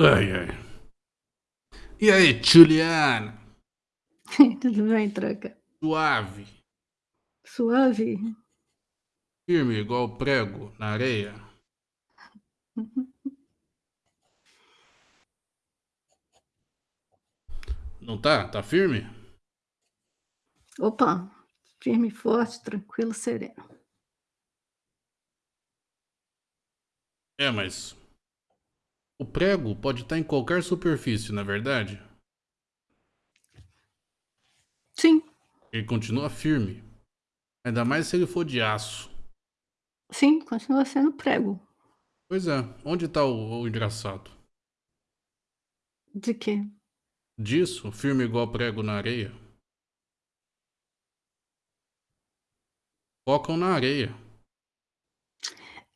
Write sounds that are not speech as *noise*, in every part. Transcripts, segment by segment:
Ai, ai. E aí, Juliana? *laughs* Tudo bem, troca? Suave. Suave? Firme igual prego na areia. Não tá? Tá firme? Opa, firme, forte, tranquilo, sereno. É, mas o prego pode estar em qualquer superfície, na é verdade? Sim. Ele continua firme. Ainda mais se ele for de aço. Sim, continua sendo prego. Pois é. Onde está o, o engraçado? De quê? Disso, firme igual prego na areia. Focam na areia.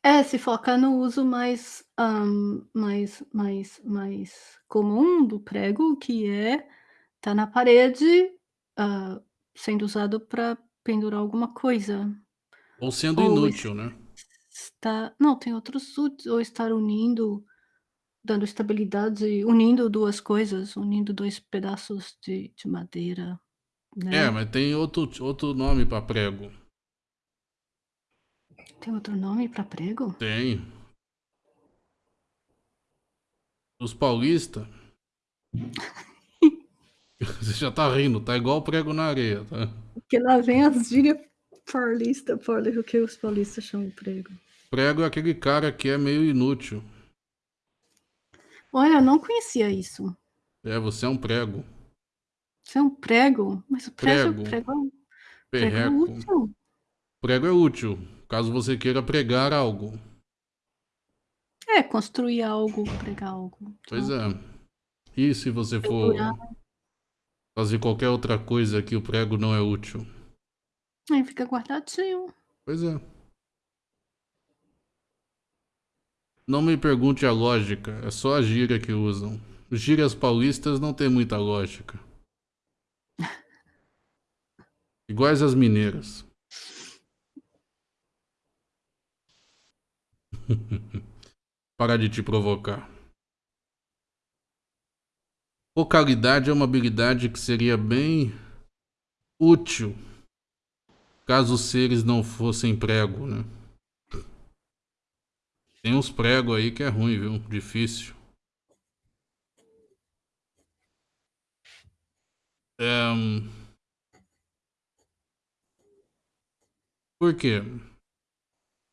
É, se foca no uso mais, hã, mais mais mais comum do prego, que é tá na parede, hã, sendo usado para pendurar alguma coisa. Ou sendo Ou inútil, né? está não, tem outros úteis, ou estar unindo, dando estabilidade, unindo 2 coisas, unindo 2 pedaços de de madeira, É, né. mas tem outro outro nome para prego. Tem outro nome para prego? Tem. Os paulista *laughs* Você já tá rindo, tá igual prego na areia, tá? Porque lá vem as gíria paulista, pauli o que os paulistas chamam de prego. Prego é aquele cara que é meio inútil. Olha, eu não conhecia isso. É, você é um prego. Você é um prego? Mas o prego Prego. prego prego é útil. Prego é útil, caso você queira pregar algo. É, construir algo, pregar algo. Pois é. E se você for fazer qualquer outra coisa que o prego não é útil? Aí fica guardadinho. Pois é. Não me pergunte a lógica, é só a gíria que usam. Gírias paulistas não tem muita lógica. *laughs* Iguais às mineiras. *laughs* Parar de te provocar. Focalidade é uma habilidade que seria bem útil caso os seres não fossem prego, né? Tem uns pregos aí que é ruim, viu? Difícil. É... Por quê?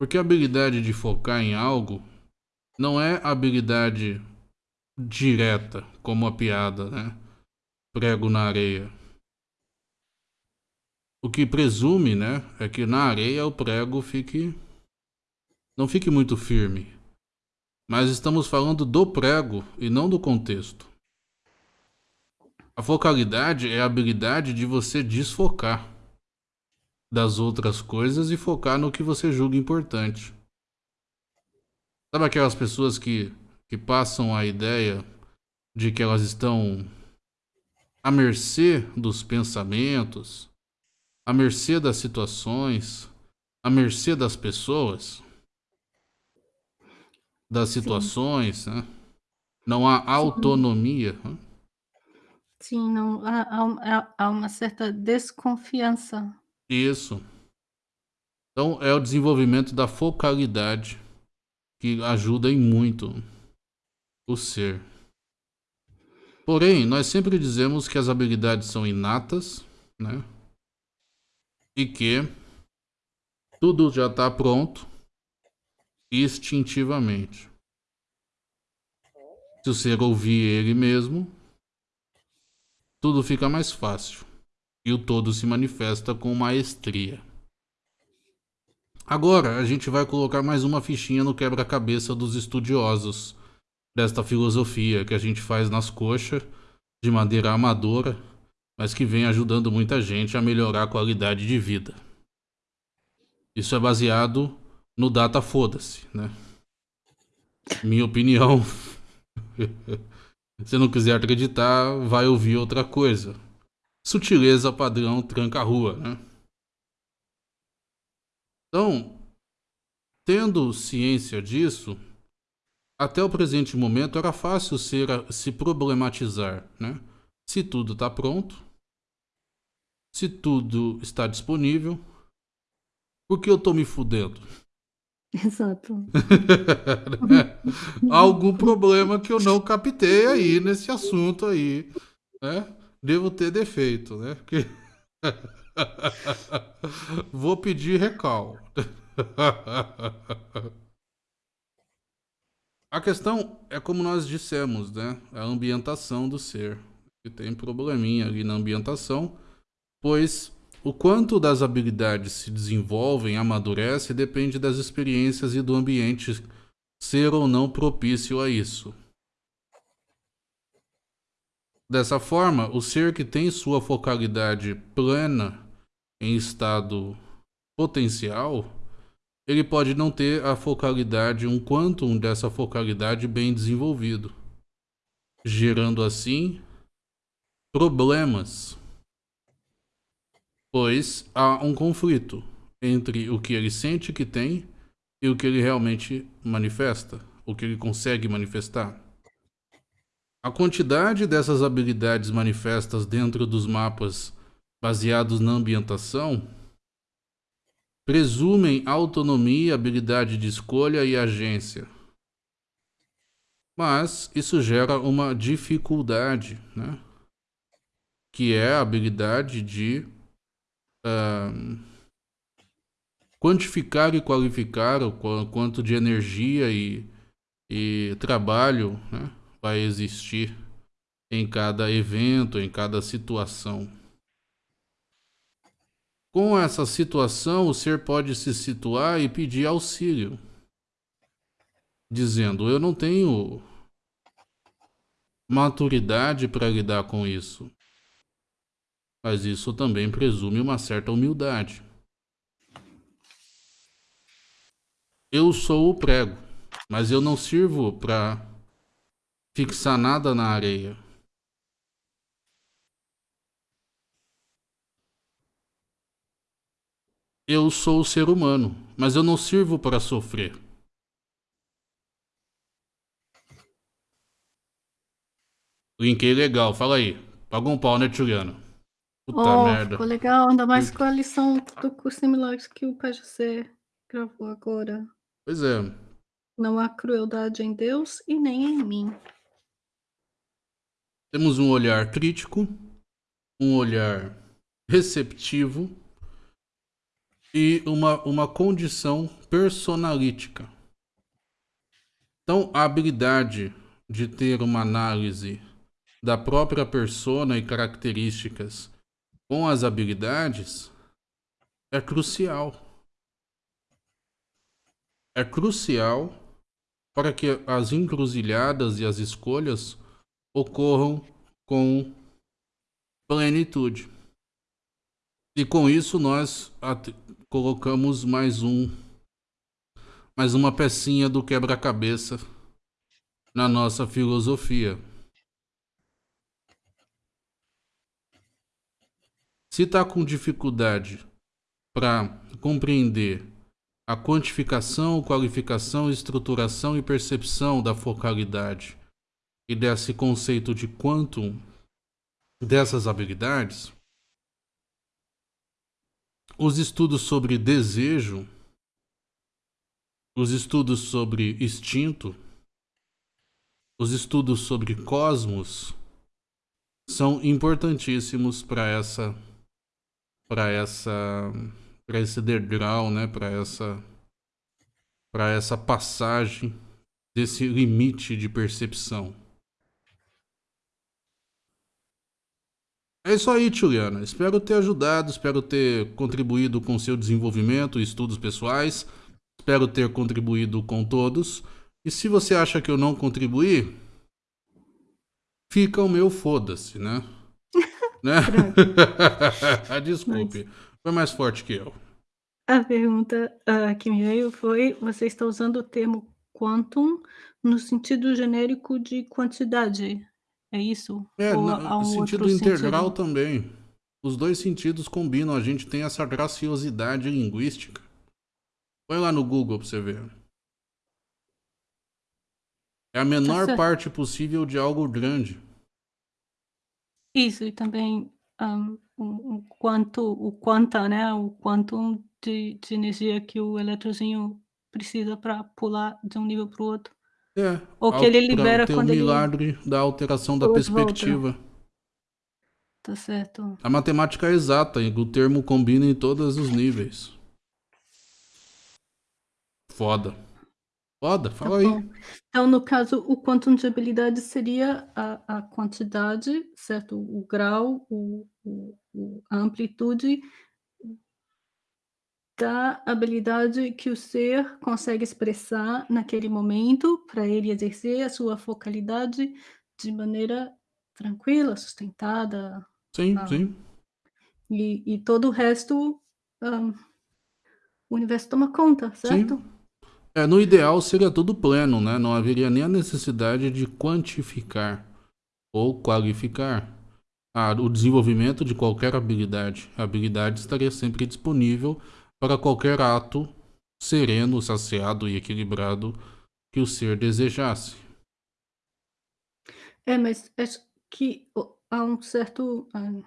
Porque a habilidade de focar em algo não é habilidade direta, como a piada, né? Prego na areia. O que presume, né, é que na areia o prego fique não fique muito firme. Mas estamos falando do prego e não do contexto. A focalidade é a habilidade de você desfocar das outras coisas e focar no que você julga importante. Sabe aquelas pessoas que, que passam a ideia de que elas estão à mercê dos pensamentos, à mercê das situações, à mercê das pessoas? das situações, né? não há autonomia. Né? Sim, não há há há uma certa desconfiança. Isso. Então é o desenvolvimento da focalidade que ajuda em muito o ser. Porém, nós sempre dizemos que as habilidades são inatas, né? E que tudo já está pronto instintivamente. Se o ser ouvir ele mesmo, tudo fica mais fácil e o todo se manifesta com maestria. Agora a gente vai colocar mais uma fichinha no quebra-cabeça dos estudiosos desta filosofia que a gente faz nas coxas de madeira amadora, mas que vem ajudando muita gente a melhorar a qualidade de vida. Isso é baseado no data foda-se, né? Minha opinião. *laughs* Se não quiser acreditar, vai ouvir outra coisa. Sutileza padrão tranca-rua, né? Então, tendo ciência disso, até o presente momento era fácil ser, se problematizar, né? Se tudo está pronto, se tudo está disponível, por que eu tô me fudendo? Exato. *laughs* Algum problema que eu não captei aí nesse assunto aí, né? Devo ter defeito, né? Porque... *laughs* Vou pedir recal. A questão é como nós dissemos, né? A ambientação do ser. Que tem probleminha ali na ambientação, pois o quanto das habilidades se desenvolvem, amadurece, depende das experiências e do ambiente ser ou não propício a isso. Dessa forma, o ser que tem sua focalidade plena em estado potencial, ele pode não ter a focalidade, um quantum dessa focalidade bem desenvolvido, gerando assim problemas pois há um conflito entre o que ele sente que tem e o que ele realmente manifesta, o que ele consegue manifestar. A quantidade dessas habilidades manifestas dentro dos mapas baseados na ambientação presumem autonomia, habilidade de escolha e agência. Mas isso gera uma dificuldade, né? que é a habilidade de uh, quantificar e qualificar o quanto de energia e, e trabalho né, vai existir em cada evento, em cada situação. Com essa situação, o ser pode se situar e pedir auxílio, dizendo: Eu não tenho maturidade para lidar com isso mas isso também presume uma certa humildade. Eu sou o prego, mas eu não sirvo para fixar nada na areia. Eu sou o ser humano, mas eu não sirvo para sofrer. Linkei legal, fala aí. Paga um pau, né, Juliana? Puta oh, merda. ficou legal, ainda mais com a lição do curso de milagres que o PGC gravou agora. Pois é. Não há crueldade em Deus e nem em mim. Temos um olhar crítico, um olhar receptivo e uma, uma condição personalítica. Então, a habilidade de ter uma análise da própria persona e características com as habilidades é crucial. É crucial para que as encruzilhadas e as escolhas ocorram com plenitude. E com isso nós colocamos mais um mais uma pecinha do quebra-cabeça na nossa filosofia. Se está com dificuldade para compreender a quantificação, qualificação, estruturação e percepção da focalidade e desse conceito de quantum dessas habilidades, os estudos sobre desejo, os estudos sobre instinto, os estudos sobre cosmos são importantíssimos para essa para essa para esse degrau, né, para essa para essa passagem desse limite de percepção. É isso aí, Juliana. Espero ter ajudado, espero ter contribuído com seu desenvolvimento e estudos pessoais. Espero ter contribuído com todos. E se você acha que eu não contribuí, fica o meu foda-se, né? *laughs* Né? *laughs* Desculpe, foi mais forte que eu. A pergunta uh, que me veio foi: você está usando o termo quantum no sentido genérico de quantidade? É isso? É, no um sentido integral sentido? também. Os dois sentidos combinam, a gente tem essa graciosidade linguística. Põe lá no Google pra você ver. a menor certo. parte possível de algo grande. Isso, e também, hã, o quanto o quanta, né, o quanto de de energia que o eletrozinho precisa pra pular de um nível para o outro. É, Ou que ele libera ter o quando ele milagre da alteração da de volta. perspectiva. Tá certo. A matemática é exata e o termo combina em todos os níveis. Foda. Foda, Tá fala aí. bom. Então, no caso, o quantum de habilidade seria a a quantidade, certo? O grau, o o o a amplitude da habilidade que o ser consegue expressar naquele momento, pra ele exercer a sua focalidade de maneira tranquila, sustentada, Sim, sim. e e todo o resto, hã, o universo toma conta, Sim. certo? É, no ideal seria tudo pleno, né, não haveria nem a necessidade de quantificar ou qualificar, ah, o desenvolvimento de qualquer habilidade. A habilidade estaria sempre disponível para qualquer ato sereno, saciado e equilibrado que o ser desejasse. É, mas acho que há um certo, hã,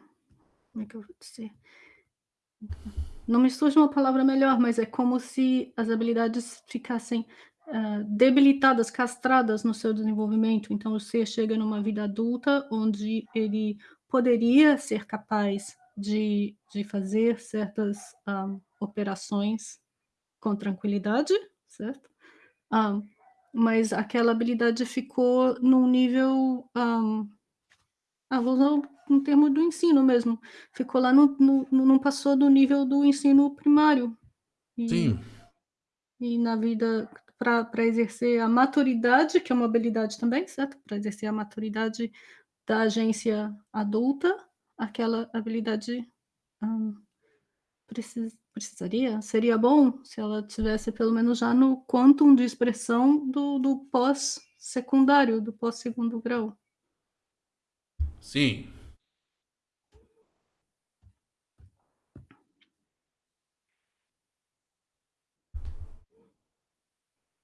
como é que eu vou dizer? Não me surge uma palavra melhor, mas é como se as habilidades ficassem, hã, debilitadas, castradas no seu desenvolvimento. Então o ser chega numa vida adulta, onde ele poderia ser capaz de de fazer certas, hã, operações com tranquilidade, certo? Hã, mas aquela habilidade ficou num nível, hã, ah, vou usar um um termo do ensino mesmo, ficou lá no no não passou do nível do ensino primário. E Sim. e na vida pra exercer a maturidade, que é uma habilidade também, certo? Pra exercer a maturidade da agência adulta, aquela habilidade, hã, precis precisaria seria bom se ela tivesse pelo menos já no quantum de expressão do do pós-secundário, do pós-segundo grau. Sim.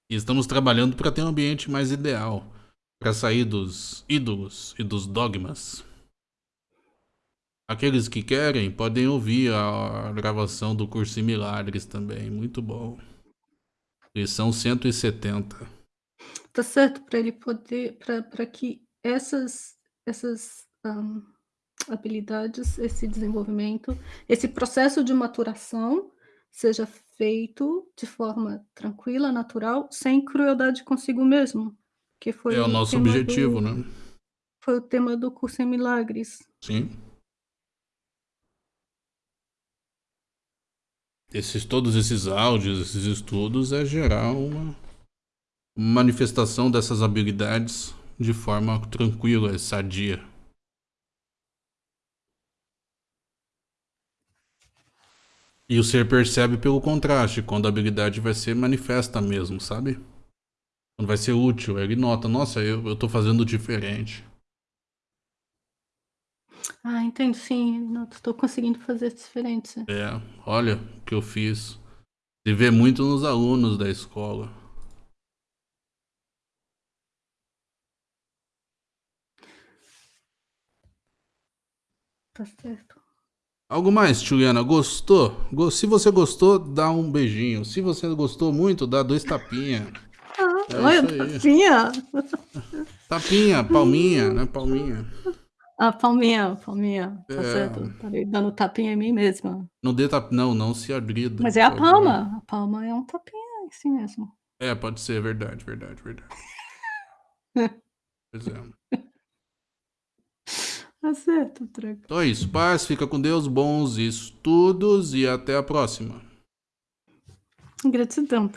E estamos trabalhando pra ter um ambiente mais ideal, pra sair dos ídolos e dos dogmas. Aqueles que querem podem ouvir a gravação do Curso em Milagres também, muito bom. Lição 170. Tá certo, pra ele poder pra que essas essas, hã, habilidades, esse desenvolvimento, esse processo de maturação seja feito de forma tranquila, natural, sem crueldade consigo mesmo, que foi É o nosso objetivo, do né. foi o tema do Curso em Milagres. Sim. Esses todos esses áudios, esses estudos, é gerar uma manifestação dessas habilidades de forma tranquila e sadia. E o ser percebe pelo contraste, quando a habilidade vai ser manifesta mesmo, sabe? Quando vai ser útil, ele nota: "Nossa, eu eu tô fazendo diferente". Ah, entendo sim, não, tô conseguindo fazer diferente. É, olha o que eu fiz. Se vê muito nos alunos da escola. Tá certo. Algo mais, Juliana, gostou? Go se você gostou, dá um beijinho, se você gostou muito, dá 2 tapinha. Ah, É olha, tapinha. Tapinha, palminha, né, palminha. Ah, palminha, palminha, tá certo, É. estarei dando tapinha em mim mesma. Não dê tap não, não se agrida, Mas é a por favor. palma, a palma é um tapinha em si mesmo. É, pode ser, verdade, verdade, verdade. *laughs* Pois é. Tá certo, tranquilo. Então é isso, paz, fica com Deus, bons estudos e até a próxima. Gratidão.